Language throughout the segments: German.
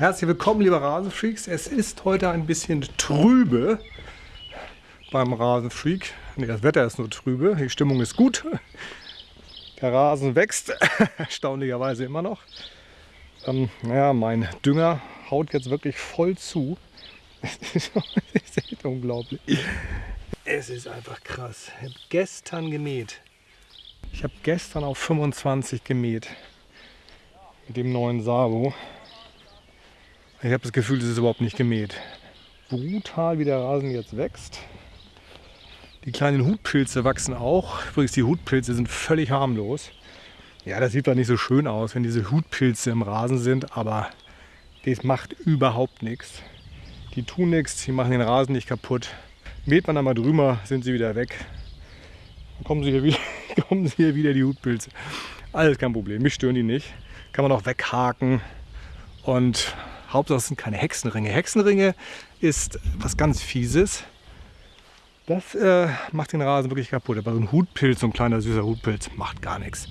Herzlich willkommen, liebe Rasenfreaks. Es ist heute ein bisschen trübe beim Rasenfreak. Nee, das Wetter ist nur trübe, die Stimmung ist gut. Der Rasen wächst, erstaunlicherweise immer noch. Ähm, ja, mein Dünger haut jetzt wirklich voll zu. Es ist echt unglaublich. Es ist einfach krass. Ich habe gestern gemäht. Ich habe gestern auf 25 gemäht. Mit dem neuen Sabo. Ich habe das Gefühl, es ist überhaupt nicht gemäht. Brutal, wie der Rasen jetzt wächst. Die kleinen Hutpilze wachsen auch. Übrigens, die Hutpilze sind völlig harmlos. Ja, das sieht zwar nicht so schön aus, wenn diese Hutpilze im Rasen sind, aber das macht überhaupt nichts. Die tun nichts, die machen den Rasen nicht kaputt. Mäht man einmal drüber, sind sie wieder weg. Dann kommen sie hier wieder, kommen sie hier wieder die Hutpilze. Alles kein Problem, mich stören die nicht. Kann man auch weghaken. Und Hauptsache es sind keine Hexenringe. Hexenringe ist was ganz Fieses. Das äh, macht den Rasen wirklich kaputt. Aber so ein Hutpilz, so ein kleiner süßer Hutpilz, macht gar nichts.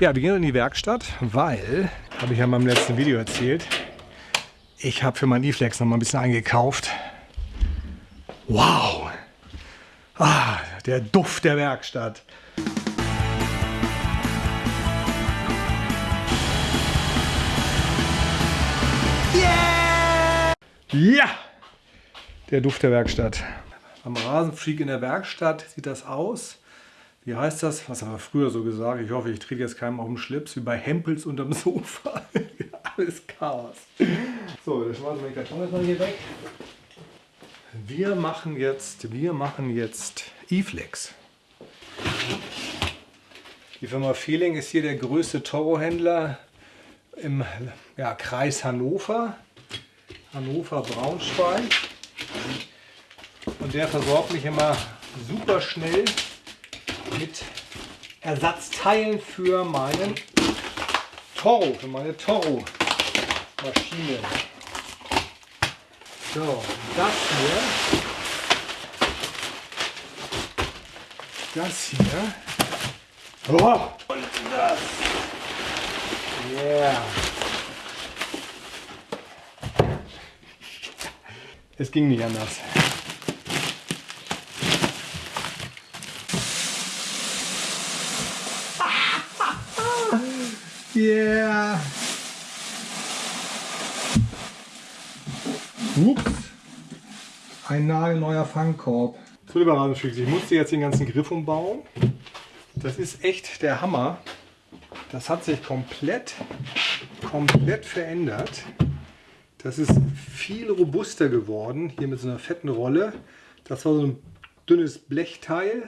Ja, wir gehen in die Werkstatt, weil, habe ich ja in meinem letzten Video erzählt, ich habe für mein E-Flex noch mal ein bisschen eingekauft. Wow! Ah, der Duft der Werkstatt. Ja! Der Duft der Werkstatt. Am Rasenfreak in der Werkstatt sieht das aus. Wie heißt das? Was haben wir früher so gesagt? Ich hoffe, ich trete jetzt keinem auf den Schlips, wie bei Hempels unterm Sofa. Alles Chaos. So, das schmeißen wir die Karton jetzt mal hier weg. Wir machen jetzt, wir machen jetzt E-Flex. Die Firma Feeling ist hier der größte Toro-Händler im ja, Kreis Hannover. Hannover-Braunschweig. Und der versorgt mich immer super schnell mit Ersatzteilen für meinen Toro, für meine Toro-Maschine. So, das hier, das hier, oh, und das. Yeah. Es ging nicht anders. Yeah. Ups. Ein nagelneuer Fangkorb. So, lieber Rasenfreaks, ich musste jetzt den ganzen Griff umbauen. Das ist echt der Hammer. Das hat sich komplett, komplett verändert. Das ist viel robuster geworden, hier mit so einer fetten Rolle. Das war so ein dünnes Blechteil.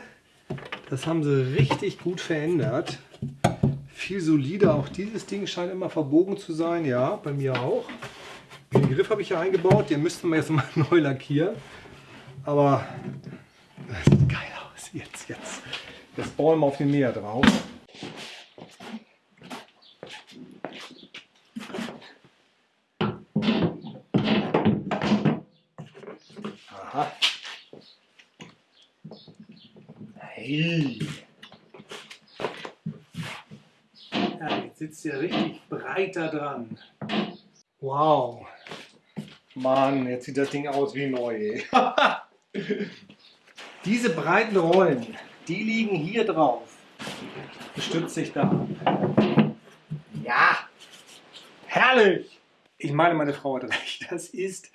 Das haben sie richtig gut verändert. Viel solider. Auch dieses Ding scheint immer verbogen zu sein. Ja, bei mir auch. Den Griff habe ich hier eingebaut. Den müssten wir jetzt mal neu lackieren. Aber das sieht geil aus. Jetzt, jetzt. Jetzt bauen wir auf den Mäher drauf. Ja, jetzt sitzt ihr richtig breiter dran. Wow. Mann, jetzt sieht das Ding aus wie neu. Diese breiten Rollen, die liegen hier drauf. Stützt sich da. Ja, herrlich. Ich meine, meine Frau hat recht. Das ist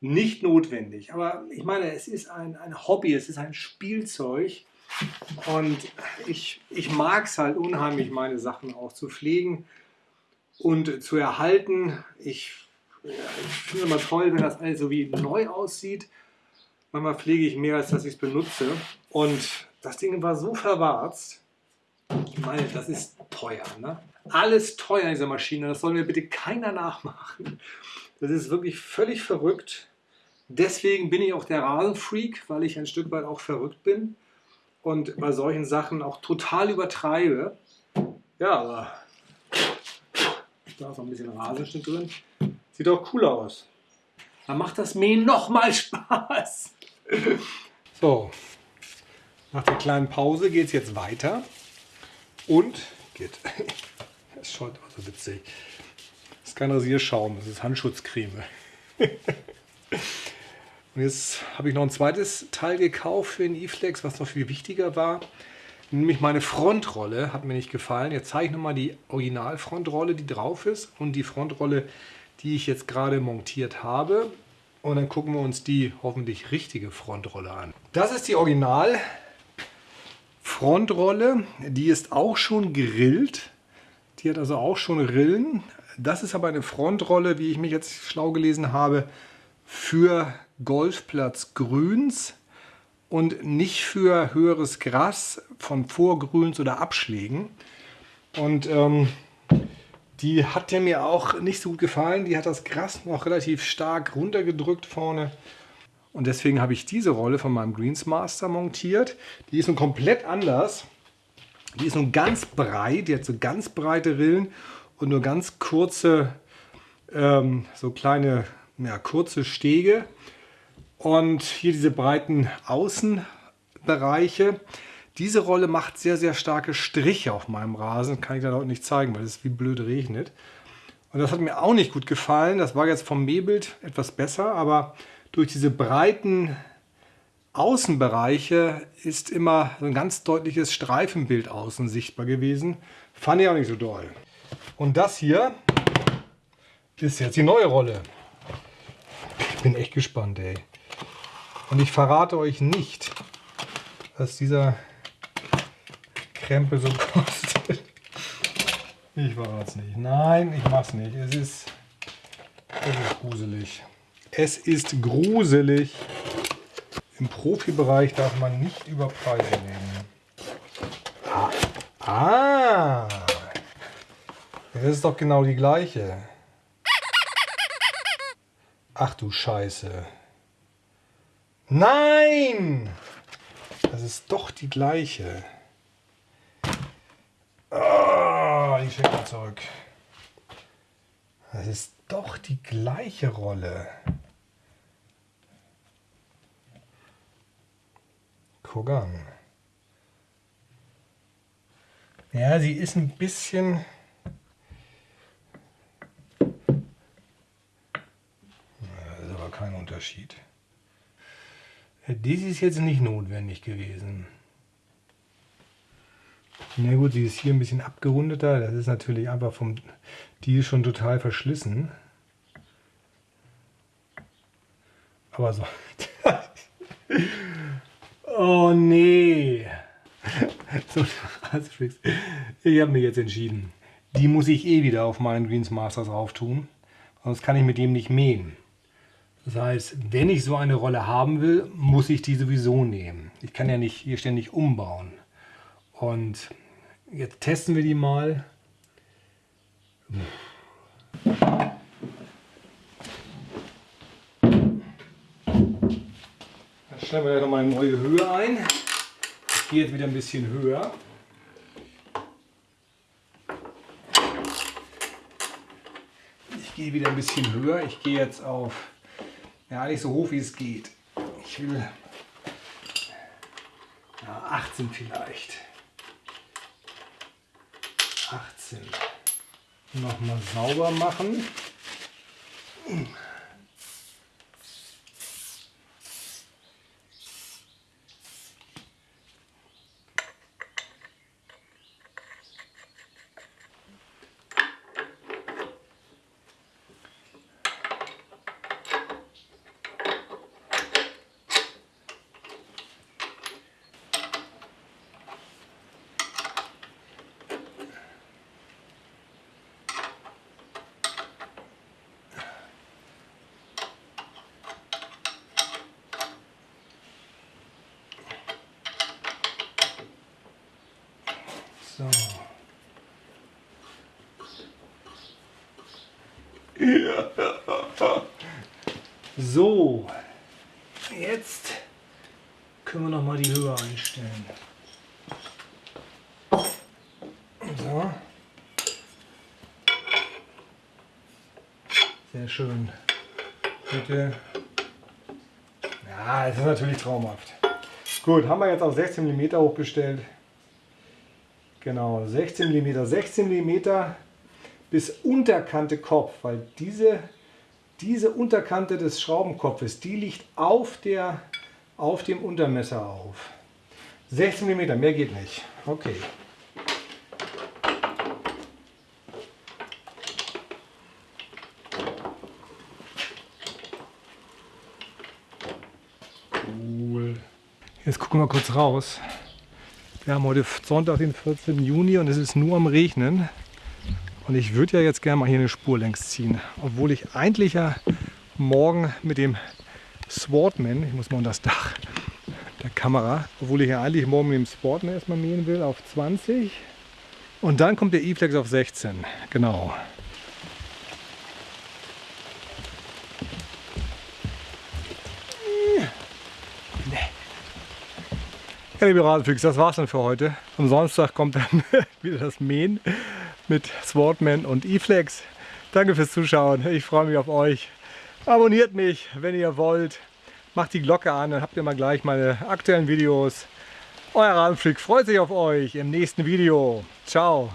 nicht notwendig. Aber ich meine, es ist ein, ein Hobby, es ist ein Spielzeug. Und ich, ich mag es halt unheimlich, meine Sachen auch zu pflegen und zu erhalten. Ich, ja, ich finde immer toll, wenn das alles so wie neu aussieht. Manchmal pflege ich mehr, als dass ich es benutze. Und das Ding war so verwarzt. Meine, das ist teuer. Ne? Alles teuer in dieser Maschine. Das soll mir bitte keiner nachmachen. Das ist wirklich völlig verrückt. Deswegen bin ich auch der Rasenfreak, weil ich ein Stück weit auch verrückt bin und bei solchen Sachen auch total übertreibe. Ja, aber da ist noch ein bisschen Rasenschnitt drin. Sieht auch cool aus. Dann macht das Mähen noch mal Spaß. So, nach der kleinen Pause geht es jetzt weiter. Und geht. Das ist schon so witzig. Es kein Rasierschaum, das ist Handschutzcreme. Und jetzt habe ich noch ein zweites Teil gekauft für den E-Flex, was noch viel wichtiger war. Nämlich meine Frontrolle hat mir nicht gefallen. Jetzt zeige ich nochmal die Originalfrontrolle, die drauf ist und die Frontrolle, die ich jetzt gerade montiert habe. Und dann gucken wir uns die hoffentlich richtige Frontrolle an. Das ist die Original Frontrolle. Die ist auch schon grillt. Die hat also auch schon Rillen. Das ist aber eine Frontrolle, wie ich mich jetzt schlau gelesen habe, für Golfplatz Grüns und nicht für höheres Gras von Vorgrüns oder Abschlägen. Und ähm, die hat der mir auch nicht so gut gefallen. Die hat das Gras noch relativ stark runtergedrückt vorne. Und deswegen habe ich diese Rolle von meinem Greensmaster montiert. Die ist nun komplett anders. Die ist nun ganz breit, die hat so ganz breite Rillen und nur ganz kurze, ähm, so kleine, ja, kurze Stege. Und hier diese breiten Außenbereiche. Diese Rolle macht sehr, sehr starke Striche auf meinem Rasen. Kann ich da heute nicht zeigen, weil es wie blöd regnet. Und das hat mir auch nicht gut gefallen. Das war jetzt vom Mähbild etwas besser, aber durch diese breiten Außenbereiche ist immer so ein ganz deutliches Streifenbild außen sichtbar gewesen. Fand ich auch nicht so doll. Und das hier ist jetzt die neue Rolle. Ich bin echt gespannt, ey. Und ich verrate euch nicht, was dieser Krempel so kostet. Ich verrate es nicht. Nein, ich mach's nicht. Es ist, es ist gruselig. Es ist gruselig. Im Profibereich darf man nicht über Preise reden. Ah. ah. Das ist doch genau die gleiche. Ach du Scheiße. Nein! Das ist doch die gleiche. Oh, ich schicke mal zurück. Das ist doch die gleiche Rolle. Guck an. Ja, sie ist ein bisschen... Das ist aber kein Unterschied. Dies ist jetzt nicht notwendig gewesen. Na gut, sie ist hier ein bisschen abgerundeter. Das ist natürlich einfach vom... Die ist schon total verschlissen. Aber so... oh nee! so, ich habe mir jetzt entschieden. Die muss ich eh wieder auf meinen Greens Masters drauf tun. Sonst kann ich mit dem nicht mähen. Das heißt, wenn ich so eine Rolle haben will, muss ich die sowieso nehmen. Ich kann ja nicht hier ständig umbauen. Und jetzt testen wir die mal. Dann stellen wir ja nochmal eine neue Höhe ein. Ich gehe jetzt wieder ein bisschen höher. Ich gehe wieder ein bisschen höher. Ich gehe jetzt auf ja, nicht so hoch wie es geht. Ich will ja, 18 vielleicht. 18. Nochmal sauber machen. So. So, jetzt können wir noch mal die Höhe einstellen. So. Sehr schön. Bitte. Ja, es ist natürlich traumhaft. Gut, haben wir jetzt auf 16 mm hochgestellt. Genau, 16 mm. 16 mm bis Unterkante Kopf, weil diese, diese Unterkante des Schraubenkopfes, die liegt auf, der, auf dem Untermesser auf. 16 mm, mehr geht nicht. Okay. Jetzt gucken wir kurz raus. Wir haben heute Sonntag, den 14. Juni und es ist nur am Regnen. Und ich würde ja jetzt gerne mal hier eine Spur längs ziehen. Obwohl ich eigentlich ja morgen mit dem Swordman, ich muss mal unter das Dach der Kamera, obwohl ich ja eigentlich morgen mit dem Sportman erstmal mähen will auf 20. Und dann kommt der E-Flex auf 16. Genau. Ja, liebe Rasenfüchse, das war's dann für heute. Am Samstag kommt dann wieder das Mähen mit Swordman und E-Flex. Danke fürs Zuschauen. Ich freue mich auf euch. Abonniert mich, wenn ihr wollt. Macht die Glocke an, dann habt ihr mal gleich meine aktuellen Videos. Euer Rasenfreak freut sich auf euch im nächsten Video. Ciao.